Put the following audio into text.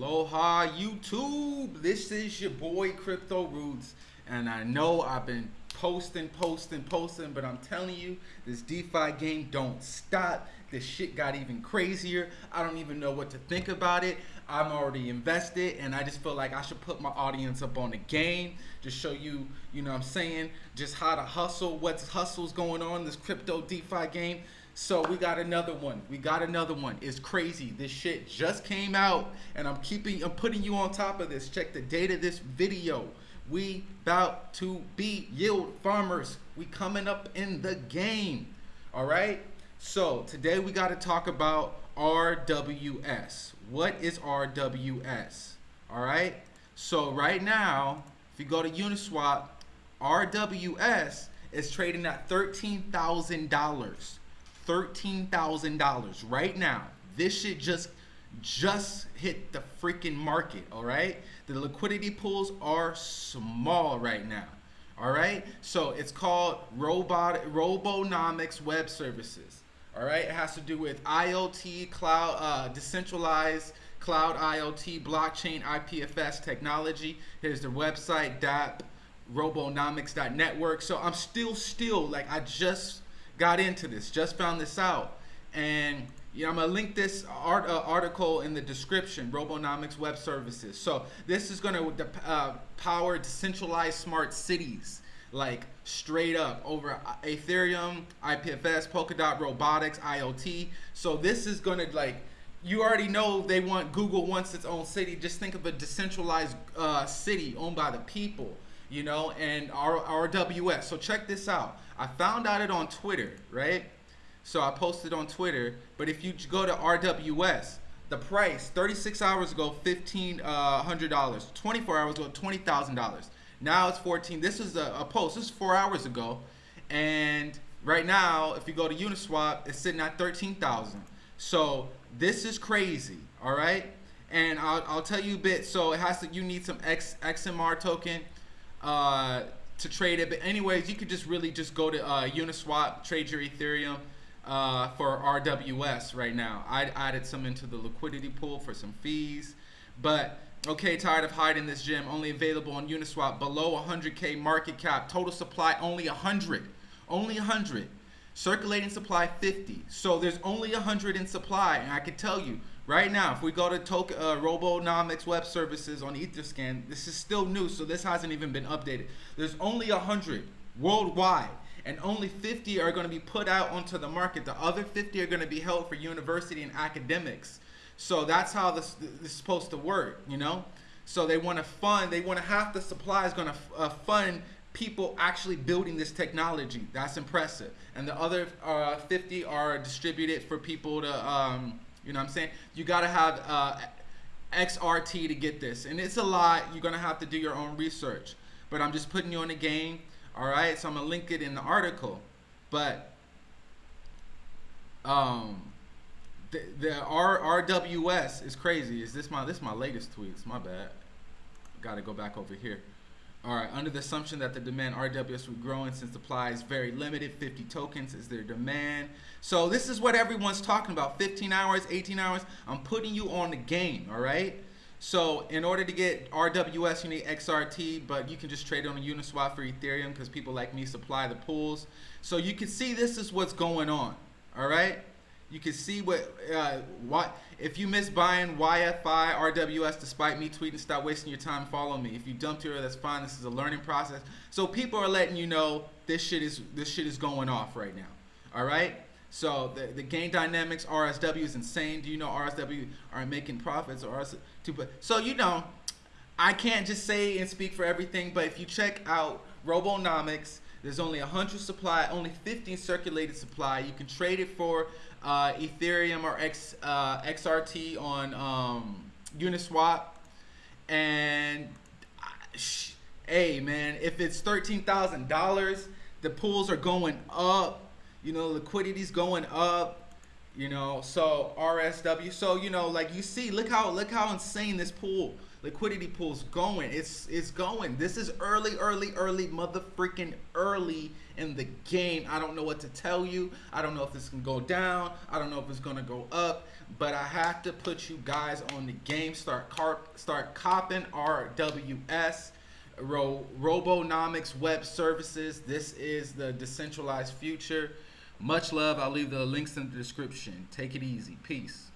Aloha YouTube. This is your boy Crypto Roots, and I know I've been posting, posting, posting, but I'm telling you, this DeFi game don't stop. This shit got even crazier. I don't even know what to think about it. I'm already invested, and I just feel like I should put my audience up on the game, just show you, you know what I'm saying, just how to hustle, what's hustles going on this crypto DeFi game. So we got another one. We got another one. It's crazy. This shit just came out and I'm keeping I'm putting you on top of this. Check the date of this video. We about to be yield farmers. We coming up in the game. All right? So, today we got to talk about RWS. What is RWS? All right? So, right now, if you go to Uniswap, RWS is trading at $13,000. $13,000 right now. This shit just just hit the freaking market, all right? The liquidity pools are small right now. All right? So it's called Robot Robonomics Web Services. All right? It has to do with IoT, cloud uh, decentralized cloud IoT, blockchain, IPFS technology. Here's the website DAP robonomics.network. So I'm still still like I just got into this, just found this out. And you know, I'm gonna link this art, uh, article in the description, Robonomics Web Services. So this is gonna uh, power decentralized smart cities, like straight up over Ethereum, IPFS, Polkadot, robotics, IoT. So this is gonna like, you already know they want Google wants its own city. Just think of a decentralized uh, city owned by the people, you know, and RWS. So check this out. I found out it on Twitter, right? So I posted on Twitter. But if you go to RWS, the price 36 hours ago, fifteen uh, hundred dollars. 24 hours ago, twenty thousand dollars. Now it's 14. This is a, a post. This is four hours ago, and right now, if you go to Uniswap, it's sitting at 13,000. So this is crazy. All right, and I'll, I'll tell you a bit. So it has to. You need some X, XMR token. Uh, to trade it. But anyways, you could just really just go to uh, Uniswap, trade your Ethereum uh, for RWS right now. I added some into the liquidity pool for some fees. But okay, tired of hiding this gem. Only available on Uniswap. Below 100k market cap. Total supply only 100. Only 100. Circulating supply 50. So there's only 100 in supply. And I can tell you, Right now, if we go to uh, Robonomics Web Services on Etherscan, this is still new, so this hasn't even been updated. There's only 100 worldwide, and only 50 are going to be put out onto the market. The other 50 are going to be held for university and academics. So that's how this, this is supposed to work, you know? So they want to fund, they want to half the supply is going to uh, fund people actually building this technology. That's impressive. And the other uh, 50 are distributed for people to... Um, you know what I'm saying? You got to have uh, XRT to get this. And it's a lot. You're going to have to do your own research. But I'm just putting you in the game. All right? So I'm going to link it in the article. But um, the, the R, RWS is crazy. Is this my this is my latest tweets? My bad. Got to go back over here. All right, under the assumption that the demand RWS will growing since supply is very limited, 50 tokens is their demand. So this is what everyone's talking about, 15 hours, 18 hours. I'm putting you on the game, all right? So in order to get RWS, you need XRT, but you can just trade it on Uniswap for Ethereum because people like me supply the pools. So you can see this is what's going on, all right? You can see what, uh, what if you miss buying YFI RWS despite me tweeting, stop wasting your time, follow me. If you dumped here, that's fine. This is a learning process. So people are letting you know this shit is this shit is going off right now. All right. So the, the gain dynamics RSW is insane. Do you know RSW are making profits or RSW? So you know, I can't just say and speak for everything, but if you check out Robonomics, there's only 100 supply, only 15 circulated supply. You can trade it for uh, Ethereum or X, uh, XRT on um, Uniswap. And hey, man, if it's $13,000, the pools are going up. You know, liquidity's going up. You know, so RSW. So you know, like you see, look how look how insane this pool liquidity pool's going. It's it's going. This is early, early, early, mother freaking early in the game. I don't know what to tell you. I don't know if this can go down. I don't know if it's gonna go up. But I have to put you guys on the game. Start carp, start copping RWS. Ro- Robonomics Web Services. This is the decentralized future. Much love. I'll leave the links in the description. Take it easy. Peace.